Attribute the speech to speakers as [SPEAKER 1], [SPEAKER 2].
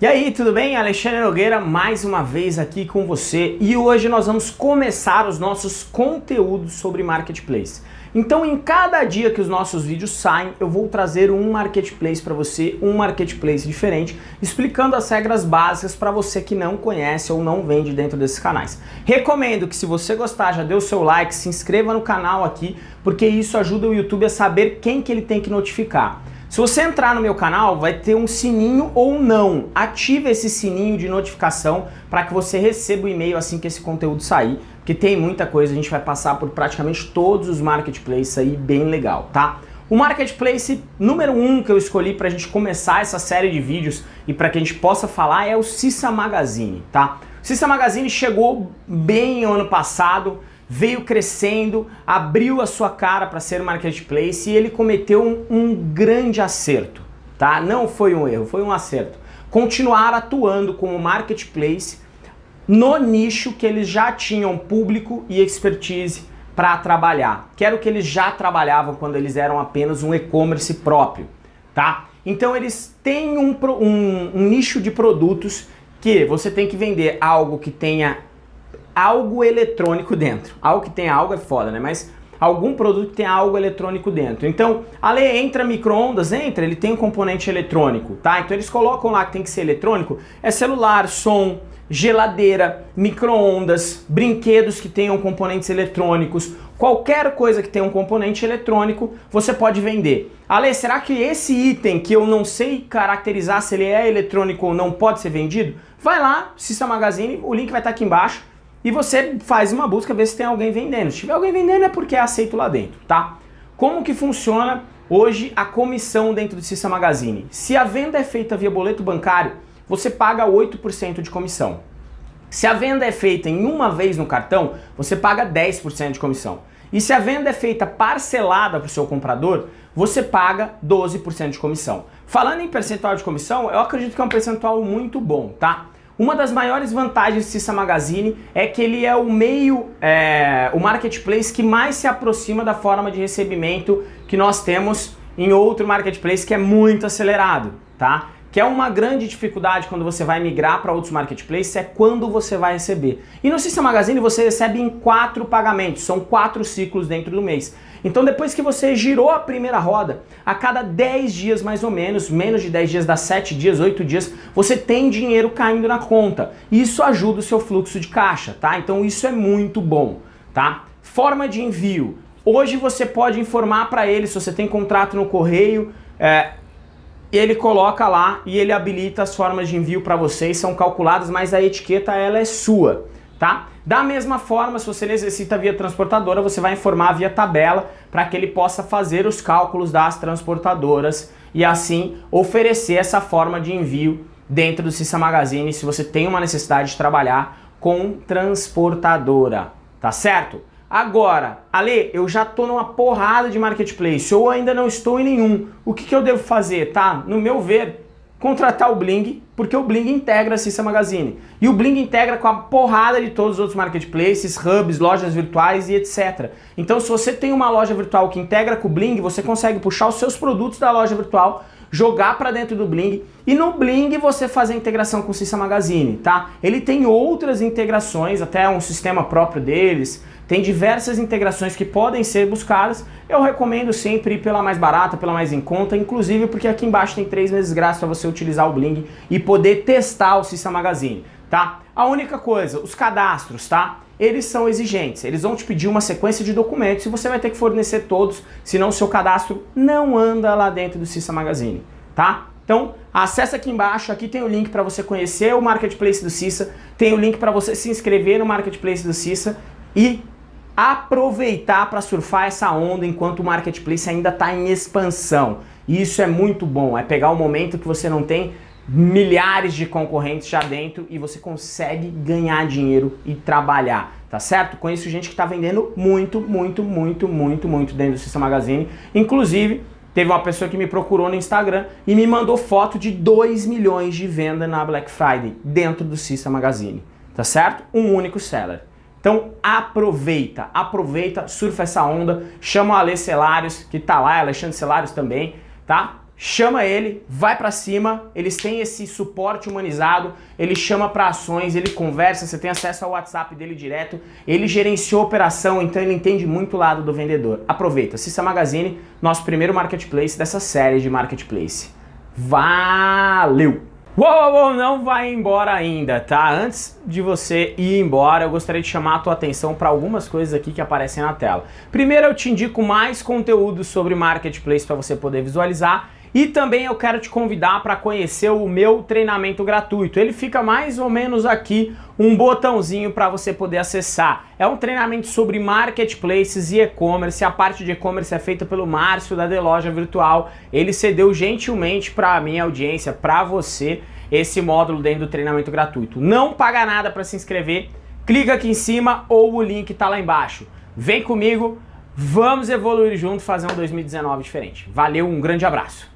[SPEAKER 1] E aí, tudo bem? Alexandre Nogueira mais uma vez aqui com você e hoje nós vamos começar os nossos conteúdos sobre Marketplace. Então em cada dia que os nossos vídeos saem, eu vou trazer um Marketplace para você, um Marketplace diferente, explicando as regras básicas para você que não conhece ou não vende dentro desses canais. Recomendo que se você gostar, já dê o seu like, se inscreva no canal aqui, porque isso ajuda o YouTube a saber quem que ele tem que notificar. Se você entrar no meu canal, vai ter um sininho ou não. Ative esse sininho de notificação para que você receba o e-mail assim que esse conteúdo sair, porque tem muita coisa, a gente vai passar por praticamente todos os marketplaces aí, bem legal, tá? O marketplace número um que eu escolhi para a gente começar essa série de vídeos e para que a gente possa falar é o Cissa Magazine, tá? O Cissa Magazine chegou bem ano passado, veio crescendo, abriu a sua cara para ser marketplace e ele cometeu um, um, grande acerto, tá? Não foi um erro, foi um acerto. Continuar atuando como marketplace no nicho que eles já tinham público e expertise para trabalhar, que era o que eles já trabalhavam quando eles eram apenas um e-commerce próprio, tá? Então eles têm um, um, um nicho de produtos que você tem que vender algo que tenha algo eletrônico dentro. Algo que tem algo é foda, né? Mas algum produto que tem algo eletrônico dentro. Então, ali entra micro-ondas, entra, ele tem um componente eletrônico, tá? Então eles colocam lá que tem que ser eletrônico, é celular, som, geladeira, micro-ondas, brinquedos que tenham componentes eletrônicos, qualquer coisa que tenha um componente eletrônico, você pode vender. Ale, será que esse item que eu não sei caracterizar se ele é eletrônico ou não pode ser vendido? Vai lá, Cissa Magazine, o link vai estar aqui embaixo e você faz uma busca, ver se tem alguém vendendo. Se tiver alguém vendendo é porque é aceito lá dentro, tá? Como que funciona hoje a comissão dentro do Cissa Magazine? Se a venda é feita via boleto bancário, você paga 8% de comissão. Se a venda é feita em uma vez no cartão, você paga 10% de comissão. E se a venda é feita parcelada para o seu comprador, você paga 12% de comissão. Falando em percentual de comissão, eu acredito que é um percentual muito bom, tá? Uma das maiores vantagens do Cissa Magazine é que ele é o meio, é, o marketplace que mais se aproxima da forma de recebimento que nós temos em outro marketplace que é muito acelerado, tá? Que é uma grande dificuldade quando você vai migrar para outros marketplaces, é quando você vai receber. E no Cissa Magazine você recebe em quatro pagamentos, são quatro ciclos dentro do mês. Então depois que você girou a primeira roda, a cada 10 dias mais ou menos, menos de 10 dias, dá 7 dias, 8 dias, você tem dinheiro caindo na conta. Isso ajuda o seu fluxo de caixa, tá? Então isso é muito bom, tá? Forma de envio. Hoje você pode informar para ele se você tem contrato no correio, é, ele coloca lá e ele habilita as formas de envio para vocês, são calculadas, mas a etiqueta ela é sua tá? Da mesma forma, se você necessita via transportadora, você vai informar via tabela para que ele possa fazer os cálculos das transportadoras e assim oferecer essa forma de envio dentro do Cissa Magazine se você tem uma necessidade de trabalhar com transportadora, tá certo? Agora, Ale, eu já tô numa porrada de marketplace ou ainda não estou em nenhum. O que, que eu devo fazer, tá? No meu ver, contratar o Bling, porque o Bling integra a Cissa Magazine. E o Bling integra com a porrada de todos os outros marketplaces, hubs, lojas virtuais e etc. Então se você tem uma loja virtual que integra com o Bling, você consegue puxar os seus produtos da loja virtual, jogar para dentro do Bling e no Bling você fazer a integração com o Cissa Magazine, tá? Ele tem outras integrações, até um sistema próprio deles, tem diversas integrações que podem ser buscadas. Eu recomendo sempre ir pela mais barata, pela mais em conta, inclusive porque aqui embaixo tem três meses grátis para você utilizar o Bling e poder testar o Cissa Magazine, tá? A única coisa, os cadastros, tá? Eles são exigentes, eles vão te pedir uma sequência de documentos e você vai ter que fornecer todos, senão o seu cadastro não anda lá dentro do Cissa Magazine, tá? Então, acessa aqui embaixo, aqui tem o link para você conhecer o Marketplace do Cissa, tem o link para você se inscrever no Marketplace do Cissa e aproveitar para surfar essa onda enquanto o marketplace ainda está em expansão. E isso é muito bom, é pegar o momento que você não tem milhares de concorrentes já dentro e você consegue ganhar dinheiro e trabalhar, tá certo? Conheço gente que está vendendo muito, muito, muito, muito, muito dentro do System Magazine. Inclusive, teve uma pessoa que me procurou no Instagram e me mandou foto de 2 milhões de venda na Black Friday dentro do System Magazine, tá certo? Um único seller. Então aproveita, aproveita, surfa essa onda, chama o Ale Celários, que tá lá, Alexandre Celários também, tá? chama ele, vai para cima, eles têm esse suporte humanizado, ele chama para ações, ele conversa, você tem acesso ao WhatsApp dele direto, ele gerenciou a operação, então ele entende muito o lado do vendedor. Aproveita, Cissa Magazine, nosso primeiro marketplace dessa série de marketplace. Valeu! Uou, uou, não vai embora ainda, tá? Antes de você ir embora, eu gostaria de chamar a tua atenção para algumas coisas aqui que aparecem na tela. Primeiro, eu te indico mais conteúdo sobre Marketplace para você poder visualizar e também eu quero te convidar para conhecer o meu treinamento gratuito. Ele fica mais ou menos aqui, um botãozinho para você poder acessar. É um treinamento sobre marketplaces e e-commerce. A parte de e-commerce é feita pelo Márcio da The Loja Virtual. Ele cedeu gentilmente para a minha audiência, para você, esse módulo dentro do treinamento gratuito. Não paga nada para se inscrever. Clica aqui em cima ou o link está lá embaixo. Vem comigo, vamos evoluir junto, fazer um 2019 diferente. Valeu, um grande abraço.